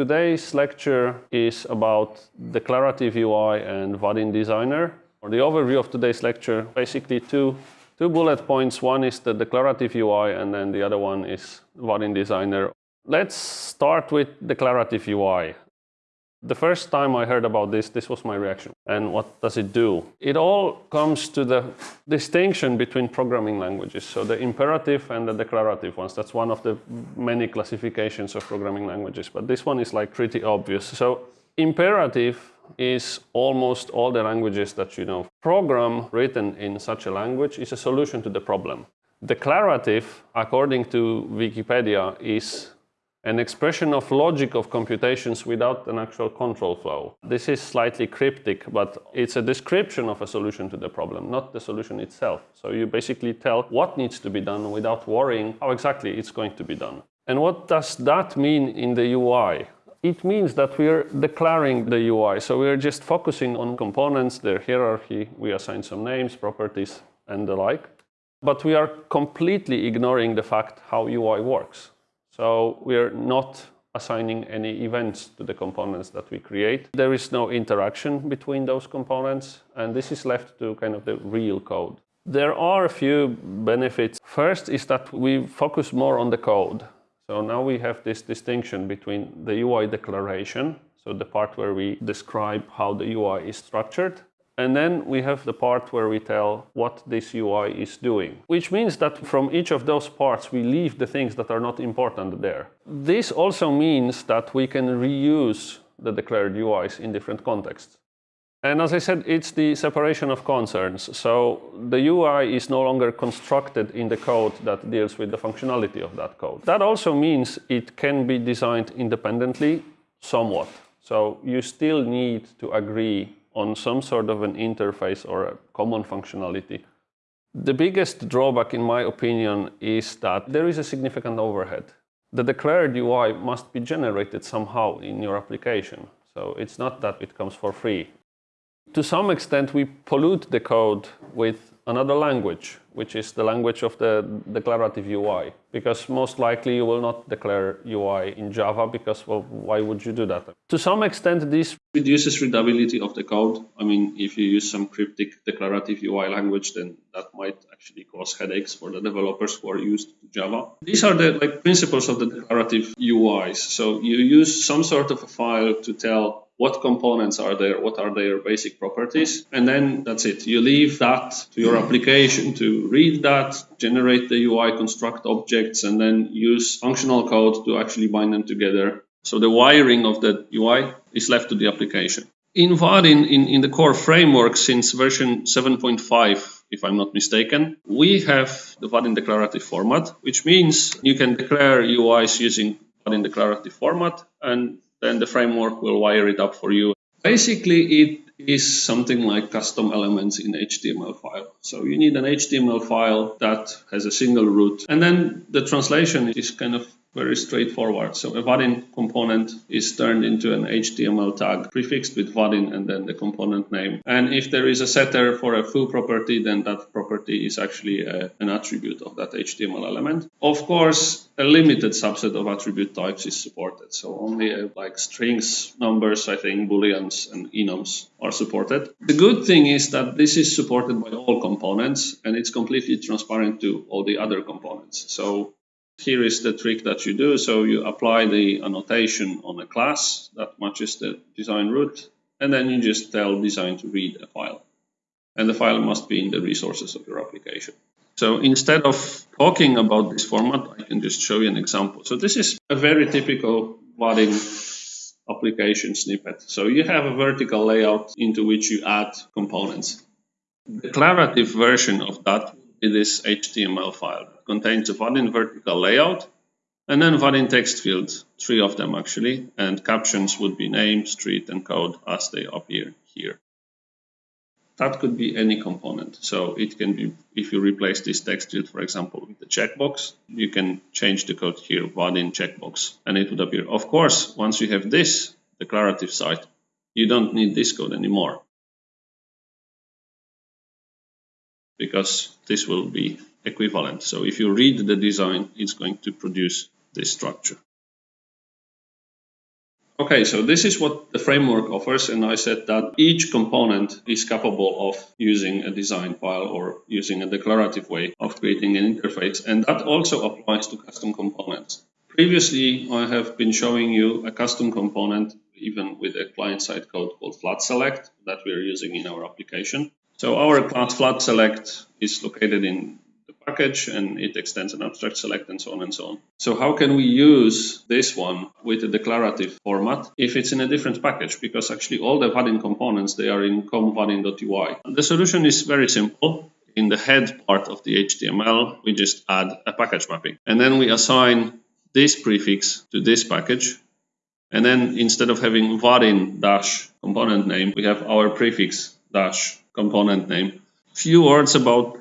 Today's lecture is about declarative UI and Vaadin Designer. For the overview of today's lecture, basically two, two bullet points. One is the declarative UI and then the other one is Vaadin Designer. Let's start with declarative UI. The first time I heard about this, this was my reaction. And what does it do? It all comes to the distinction between programming languages. So the imperative and the declarative ones. That's one of the many classifications of programming languages. But this one is like pretty obvious. So imperative is almost all the languages that you know. Program written in such a language is a solution to the problem. Declarative, according to Wikipedia, is an expression of logic of computations without an actual control flow. This is slightly cryptic, but it's a description of a solution to the problem, not the solution itself. So you basically tell what needs to be done without worrying how exactly it's going to be done. And what does that mean in the UI? It means that we're declaring the UI. So we're just focusing on components, their hierarchy, we assign some names, properties, and the like. But we are completely ignoring the fact how UI works. So we're not assigning any events to the components that we create. There is no interaction between those components, and this is left to kind of the real code. There are a few benefits. First is that we focus more on the code. So now we have this distinction between the UI declaration, so the part where we describe how the UI is structured, and then we have the part where we tell what this UI is doing, which means that from each of those parts, we leave the things that are not important there. This also means that we can reuse the declared UIs in different contexts. And as I said, it's the separation of concerns. So the UI is no longer constructed in the code that deals with the functionality of that code. That also means it can be designed independently somewhat. So you still need to agree on some sort of an interface or a common functionality. The biggest drawback, in my opinion, is that there is a significant overhead. The declared UI must be generated somehow in your application. So it's not that it comes for free. To some extent, we pollute the code with another language, which is the language of the declarative UI. Because most likely you will not declare UI in Java because, well, why would you do that? To some extent, this reduces readability of the code. I mean, if you use some cryptic declarative UI language, then that might actually cause headaches for the developers who are used to Java. These are the like principles of the declarative UIs. So you use some sort of a file to tell what components are there, what are their basic properties, and then that's it. You leave that to your application to read that, generate the UI, construct objects, and then use functional code to actually bind them together. So the wiring of the UI is left to the application. In Vaadin, in, in the core framework since version 7.5, if I'm not mistaken, we have the Vaadin declarative format, which means you can declare UIs using Vaadin declarative format and then the framework will wire it up for you. Basically, it is something like custom elements in HTML file. So you need an HTML file that has a single root. And then the translation is kind of very straightforward. So a Vaadin component is turned into an HTML tag prefixed with Vaadin and then the component name. And if there is a setter for a foo property, then that property is actually a, uh, an attribute of that HTML element. Of course, a limited subset of attribute types is supported. So only uh, like strings, numbers, I think, booleans and enums are supported. The good thing is that this is supported by all components and it's completely transparent to all the other components. So here is the trick that you do. So you apply the annotation on a class that matches the design root, and then you just tell design to read a file. And the file must be in the resources of your application. So instead of talking about this format, I can just show you an example. So this is a very typical Vaadin application snippet. So you have a vertical layout into which you add components. The declarative version of that is this HTML file contains a Vaadin vertical layout and then Vaadin text fields, three of them actually, and captions would be name, street, and code as they appear here. That could be any component. So it can be, if you replace this text field, for example, with the checkbox, you can change the code here, Vaadin checkbox, and it would appear. Of course, once you have this declarative side, you don't need this code anymore. Because this will be equivalent. So if you read the design, it's going to produce this structure. Okay, so this is what the framework offers, and I said that each component is capable of using a design file or using a declarative way of creating an interface, and that also applies to custom components. Previously, I have been showing you a custom component, even with a client-side code called flat select that we're using in our application. So our class flat select is located in the package and it extends an abstract select and so on and so on. So how can we use this one with a declarative format if it's in a different package? Because actually all the Vaadin components, they are in com.vaadin.ui. The solution is very simple. In the head part of the HTML, we just add a package mapping. And then we assign this prefix to this package. And then instead of having Vaadin dash component name, we have our prefix dash component name. Few words about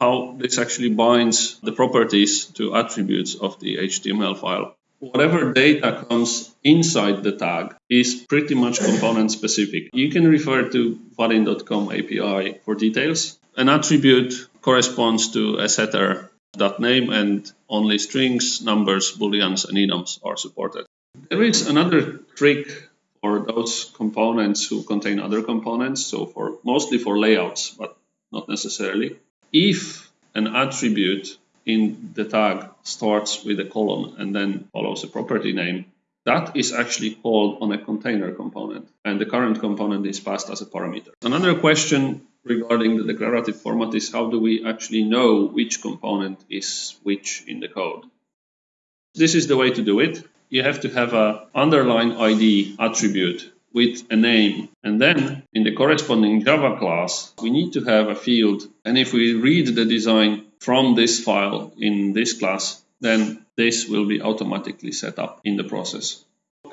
how this actually binds the properties to attributes of the HTML file. Whatever data comes inside the tag is pretty much component specific. You can refer to vaadin.com API for details. An attribute corresponds to a setter dot name and only strings, numbers, booleans, and enums are supported. There is another trick for those components who contain other components, so for mostly for layouts, but not necessarily if an attribute in the tag starts with a colon and then follows a property name, that is actually called on a container component, and the current component is passed as a parameter. Another question regarding the declarative format is how do we actually know which component is which in the code? This is the way to do it. You have to have a underline ID attribute with a name. And then in the corresponding Java class, we need to have a field. And if we read the design from this file in this class, then this will be automatically set up in the process.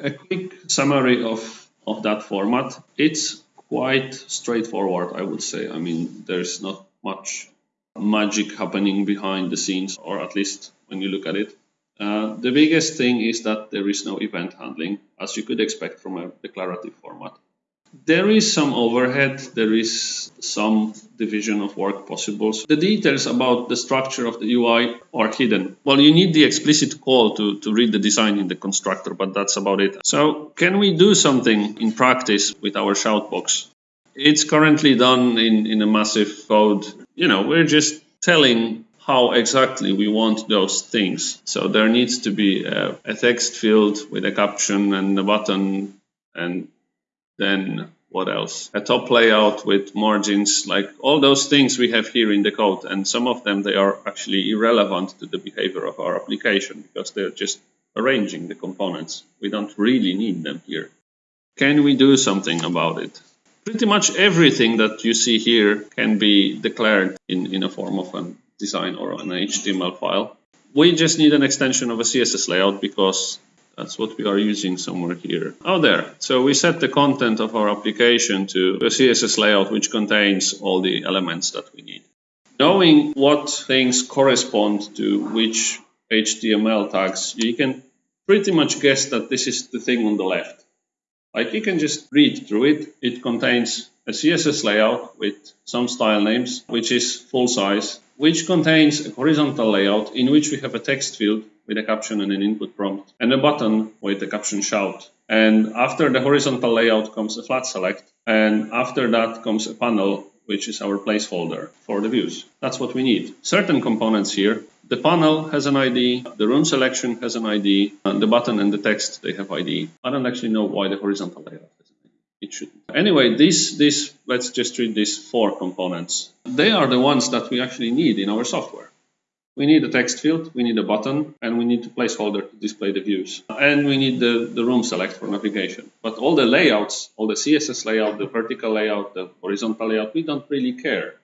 A quick summary of, of that format. It's quite straightforward, I would say. I mean, there's not much magic happening behind the scenes, or at least when you look at it. Uh, the biggest thing is that there is no event handling, as you could expect from a declarative format. There is some overhead, there is some division of work possible. So the details about the structure of the UI are hidden. Well, you need the explicit call to, to read the design in the constructor, but that's about it. So can we do something in practice with our shoutbox? It's currently done in, in a massive code. You know, we're just telling how exactly we want those things. So there needs to be a, a, text field with a caption and a button and then what else? A top layout with margins, like all those things we have here in the code. And some of them, they are actually irrelevant to the behavior of our application because they're just arranging the components. We don't really need them here. Can we do something about it? Pretty much everything that you see here can be declared in, in a form of an design or an HTML file. We just need an extension of a CSS layout because that's what we are using somewhere here. Oh, there. So we set the content of our application to a CSS layout which contains all the elements that we need. Knowing what things correspond to which HTML tags, you can pretty much guess that this is the thing on the left. Like you can just read through it. It contains a CSS layout with some style names, which is full size, which contains a horizontal layout in which we have a text field with a caption and an input prompt, and a button with the caption shout. And after the horizontal layout comes a flat select, and after that comes a panel, which is our placeholder for the views. That's what we need. Certain components here. The panel has an ID, the room selection has an ID, and the button and the text, they have ID. I don't actually know why the horizontal layout it should. Anyway, this, this, let's just treat these four components. They are the ones that we actually need in our software. We need a text field, we need a button, and we need a placeholder to display the views. And we need the, the rune select for navigation. But all the layouts, all the CSS layout, the vertical layout, the horizontal layout, we don't really care.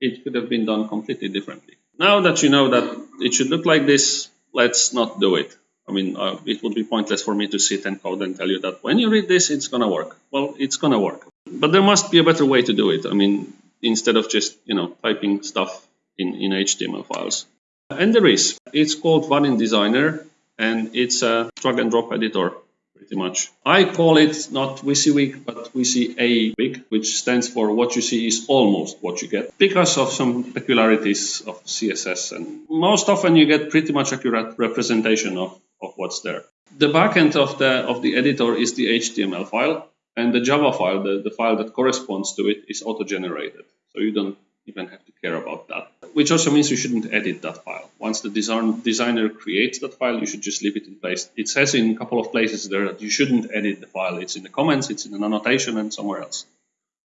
It could have been done completely differently. Now that you know that it should look like this, let's not do it. I mean, uh, it would be pointless for me to sit and code and tell you that when you read this, it's going to work. Well, it's going to work. But there must be a better way to do it. I mean, instead of just, you know, typing stuff in, in HTML files. And there is. It's called Vaadin Designer, and it's a drag and drop editor, pretty much. I call it not WYSIWYG, but WYSI-A-WYG, which stands for what you see is almost what you get, because of some peculiarities of CSS. And most often you get pretty much accurate representation of of what's there. The backend of the of the editor is the HTML file, and the Java file, the, the file that corresponds to it, is auto-generated. So you don't even have to care about that. Which also means you shouldn't edit that file. Once the design, designer creates that file, you should just leave it in place. It says in a couple of places there that you shouldn't edit the file. It's in the comments, it's in an annotation, and somewhere else.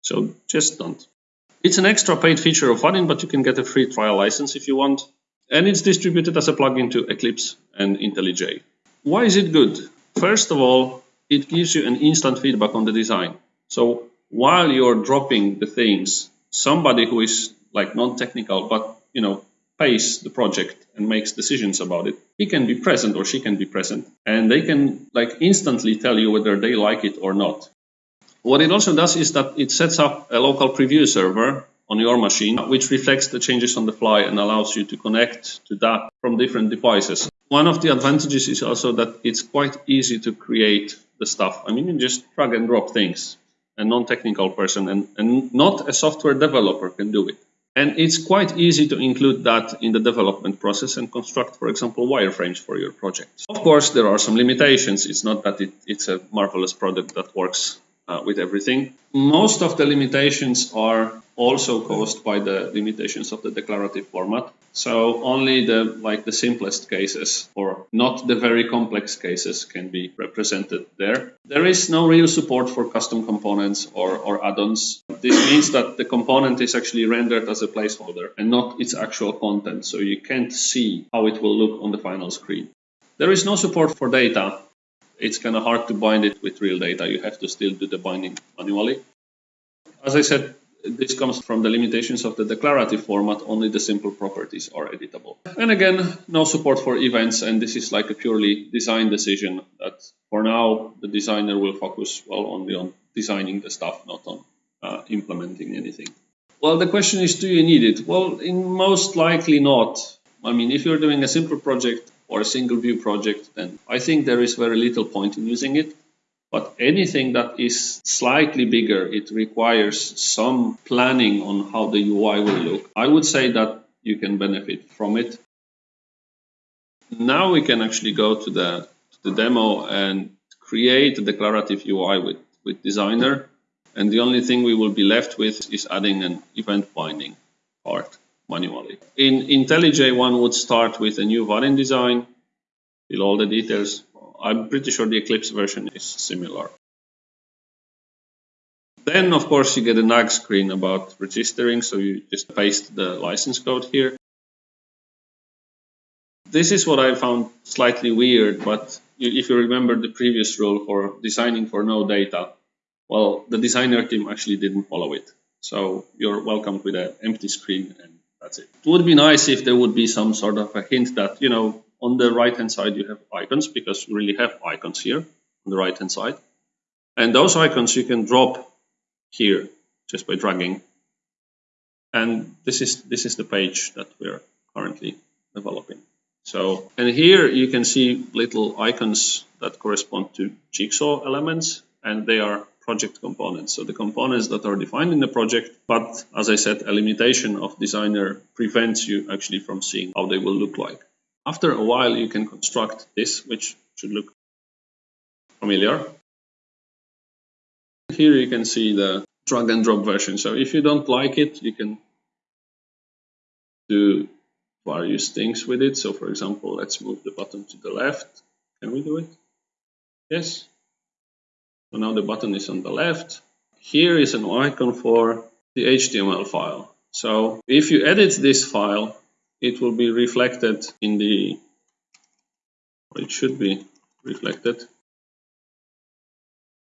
So just don't. It's an extra paid feature of Vaadin, but you can get a free trial license if you want. And it's distributed as a plugin to Eclipse and IntelliJ. Why is it good? First of all, it gives you an instant feedback on the design. So while you're dropping the things, somebody who is like non-technical but you know pays the project and makes decisions about it he can be present or she can be present and they can like instantly tell you whether they like it or not what it also does is that it sets up a local preview server on your machine which reflects the changes on the fly and allows you to connect to that from different devices one of the advantages is also that it's quite easy to create the stuff i mean you just drag and drop things a non-technical person and, and not a software developer can do it. And it's quite easy to include that in the development process and construct, for example, wireframes for your project. Of course, there are some limitations. It's not that it, it's a marvelous product that works uh, with everything. Most of the limitations are also caused by the limitations of the declarative format. So only the like the simplest cases or not the very complex cases can be represented there. There is no real support for custom components or, or add-ons. This means that the component is actually rendered as a placeholder and not its actual content. So you can't see how it will look on the final screen. There is no support for data it's kind of hard to bind it with real data. You have to still do the binding manually. As I said, this comes from the limitations of the declarative format, only the simple properties are editable. And again, no support for events, and this is like a purely design decision that for now the designer will focus well only on designing the stuff, not on uh, implementing anything. Well, the question is, do you need it? Well, in most likely not. I mean, if you're doing a simple project, or a single view project, then I think there is very little point in using it. But anything that is slightly bigger, it requires some planning on how the UI will look. I would say that you can benefit from it. Now we can actually go to the, to the demo and create a declarative UI with, with Designer. And the only thing we will be left with is adding an event binding part manually. In IntelliJ, one would start with a new Vaadin design, fill all the details. I'm pretty sure the Eclipse version is similar. Then, of course, you get a nag screen about registering, so you just paste the license code here. This is what I found slightly weird, but if you remember the previous rule for designing for no data, well, the designer team actually didn't follow it. So you're welcomed with an empty screen and that's it. It would be nice if there would be some sort of a hint that, you know, on the right hand side you have icons because you really have icons here on the right hand side. And those icons you can drop here just by dragging. And this is this is the page that we're currently developing. So, and here you can see little icons that correspond to jigsaw elements and they are project components. So the components that are defined in the project, but as I said, a limitation of designer prevents you actually from seeing how they will look like. After a while, you can construct this, which should look familiar. Here you can see the drag and drop version. So if you don't like it, you can do various things with it. So for example, let's move the button to the left. Can we do it? Yes. So now the button is on the left. Here is an icon for the HTML file. So if you edit this file, it will be reflected in the, it should be reflected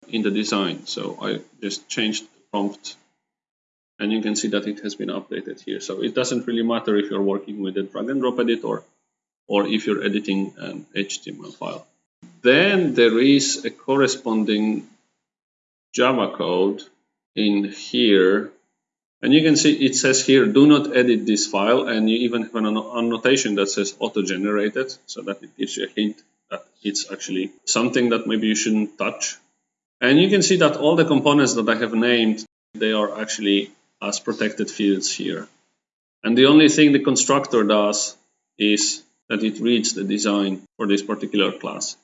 in the design. So I just changed the prompt and you can see that it has been updated here. So it doesn't really matter if you're working with a drag and drop editor or if you're editing an HTML file. Then there is a corresponding Java code in here. And you can see it says here, do not edit this file. And you even have an annotation that says auto-generated. So that it gives you a hint that it's actually something that maybe you shouldn't touch. And you can see that all the components that I have named, they are actually as protected fields here. And the only thing the constructor does is that it reads the design for this particular class.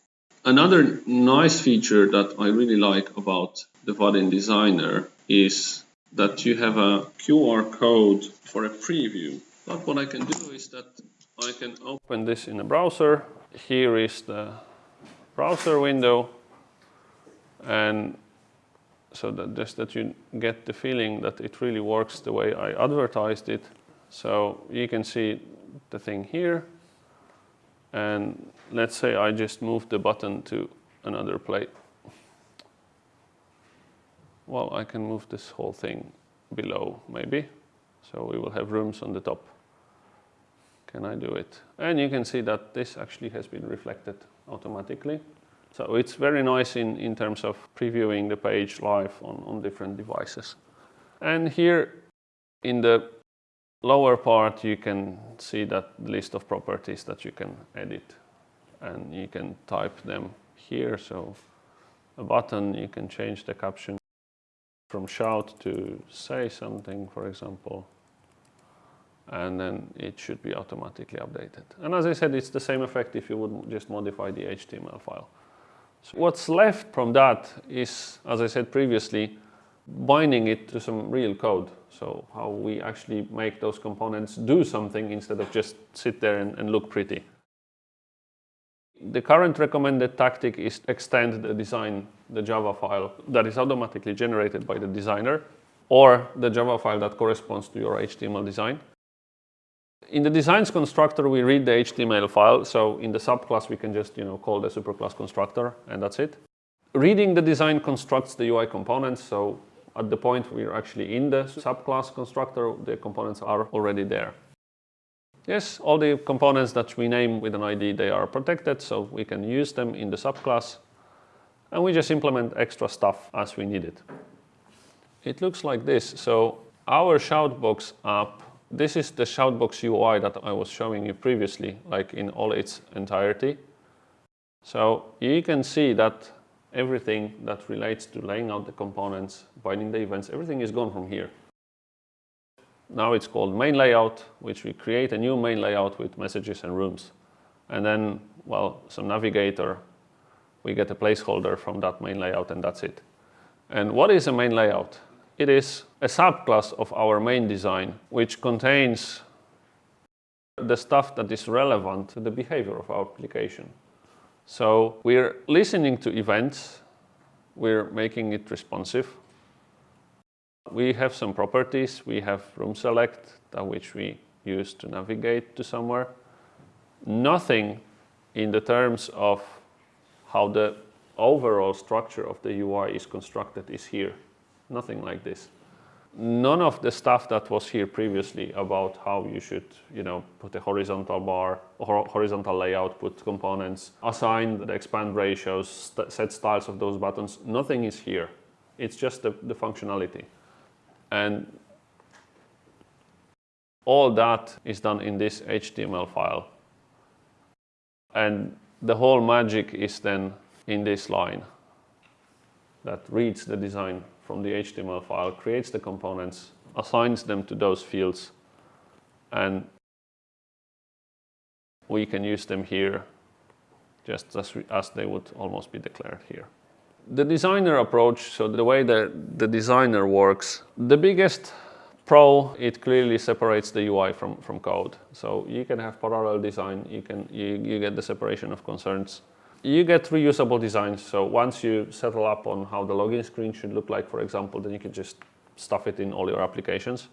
Another nice feature that I really like about the Vaadin Designer is that you have a QR code for a preview. But what I can do is that I can open this in a browser. Here is the browser window and so that just that you get the feeling that it really works the way I advertised it. So you can see the thing here and let's say I just move the button to another place. Well, I can move this whole thing below maybe. So we will have rooms on the top. Can I do it? And you can see that this actually has been reflected automatically. So it's very nice in, in terms of previewing the page live on, on different devices. And here in the lower part you can see that list of properties that you can edit and you can type them here. So a button, you can change the caption from shout to say something, for example and then it should be automatically updated. And as I said, it's the same effect if you would just modify the HTML file. So what's left from that is, as I said previously, binding it to some real code. So how we actually make those components do something instead of just sit there and, and look pretty. The current recommended tactic is extend the design, the Java file that is automatically generated by the designer or the Java file that corresponds to your HTML design in the designs constructor, we read the HTML file. So in the subclass, we can just you know call the superclass constructor, and that's it. Reading the design constructs the UI components. So at the point we're actually in the subclass constructor, the components are already there. Yes, all the components that we name with an ID, they are protected, so we can use them in the subclass. And we just implement extra stuff as we need it. It looks like this. So our Shoutbox app this is the Shoutbox UI that I was showing you previously, like in all its entirety. So you can see that everything that relates to laying out the components, binding the events, everything is gone from here. Now it's called main layout, which we create a new main layout with messages and rooms. And then, well, some navigator, we get a placeholder from that main layout and that's it. And what is a main layout? It is a subclass of our main design, which contains the stuff that is relevant to the behavior of our application. So we're listening to events, we're making it responsive. We have some properties, we have room select, uh, which we use to navigate to somewhere. Nothing in the terms of how the overall structure of the UI is constructed is here nothing like this. None of the stuff that was here previously about how you should, you know, put a horizontal bar or horizontal layout, put components, assign the expand ratios, set styles of those buttons, nothing is here. It's just the, the functionality. And all that is done in this HTML file. And the whole magic is then in this line that reads the design from the HTML file, creates the components, assigns them to those fields, and we can use them here just as, as they would almost be declared here. The designer approach, so the way that the designer works, the biggest pro, it clearly separates the UI from, from code. So you can have parallel design, you, can, you, you get the separation of concerns you get reusable designs. So once you settle up on how the login screen should look like, for example, then you can just stuff it in all your applications.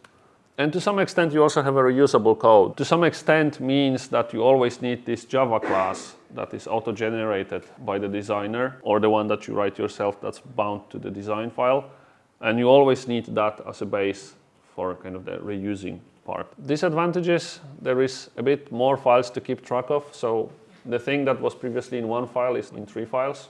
And to some extent, you also have a reusable code. To some extent means that you always need this Java class that is auto-generated by the designer or the one that you write yourself that's bound to the design file. And you always need that as a base for kind of the reusing part. Disadvantages, there is a bit more files to keep track of. So the thing that was previously in one file is in three files.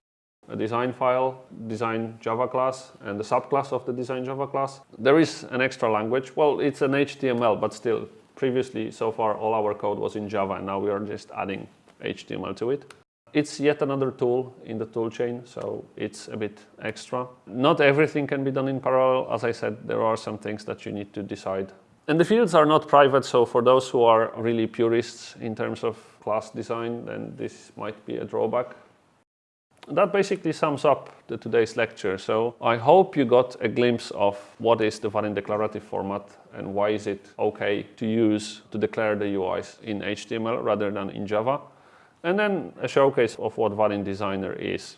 A design file, design Java class, and the subclass of the design Java class. There is an extra language. Well, it's an HTML, but still, previously, so far, all our code was in Java, and now we are just adding HTML to it. It's yet another tool in the toolchain, so it's a bit extra. Not everything can be done in parallel. As I said, there are some things that you need to decide And the fields are not private, so for those who are really purists in terms of class design, then this might be a drawback. That basically sums up the today's lecture. So I hope you got a glimpse of what is the Vaadin declarative format and why is it okay to use to declare the UIs in HTML rather than in Java. And then a showcase of what Vaadin Designer is.